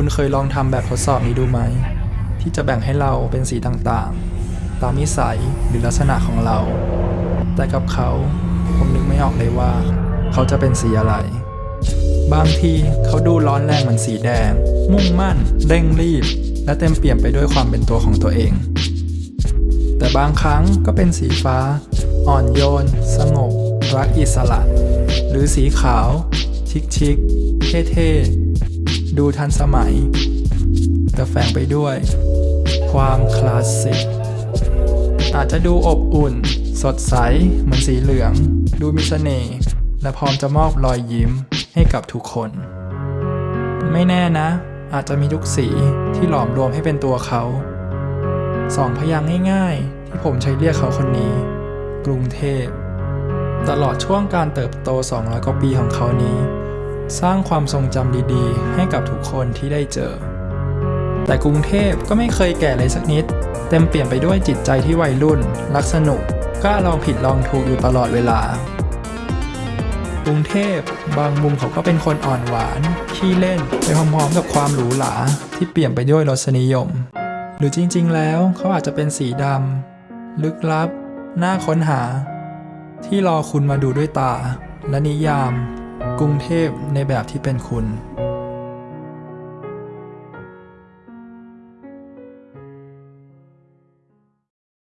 คุณเคยลองทำแบบทดสอบนี้ดูไหม ที่จะแบ่งให้เราเป็นสีต่างๆ ตามนิสัยหรือลักษณะของเรา แต่กับเขาผมนึกไม่ออกเลยว่า เขาจะเป็นสีอะไร บางทีเขาดูร้อนแรงเหมือนสีแดง มุ่งมั่น เร่งรีบ และเต็มเปี่ยมไปด้วยความเป็นตัวของตัวเอง แต่บางครั้งก็เป็นสีฟ้า อ่อนโยน สงบ รักอิสระ หรือสีขาว ชิคชิคเท่เท่ๆ ดูทันสมัย แต่แฝงไปด้วย ความคลาสสิก อาจจะดูอบอุ่น สดใส เหมือนสีเหลือง ดูมีเสน่ห์และพร้อมจะมอบรอยยิ้มให้กับทุกคน ไม่แน่นะ อาจจะมีทุกสีที่หลอมรวมให้เป็นตัวเขาสองพยางค์ง่ายๆ ที่ผมใช้เรียกเขาคนนี้ กรุงเทพ ตลอดช่วงการเติบโต 200 กว่าปีของเขานี้ สร้างความทรงจำดีๆ ให้กับทุกคนที่ได้เจอ แต่กรุงเทพก็ไม่เคยแก่เลยสักนิด เต็มเปลี่ยนไปด้วยจิตใจที่วัยรุ่น รักสนุกกล้าลองผิดลองถูกอยู่ตลอดเวลา กรุงเทพบางมุมเขาก็เป็นคนอ่อนหวานขี้เล่นไปพร้อมๆกับความหรูหราที่เปลี่ยนไปด้วยรสนิยม หรือจริงๆ แล้วเขาอาจจะเป็นสีดำลึกลับ น่าค้นหา ที่รอคุณมาดูด้วยตา และนิยาม กรุงเทพในแบบที่เป็นคุณ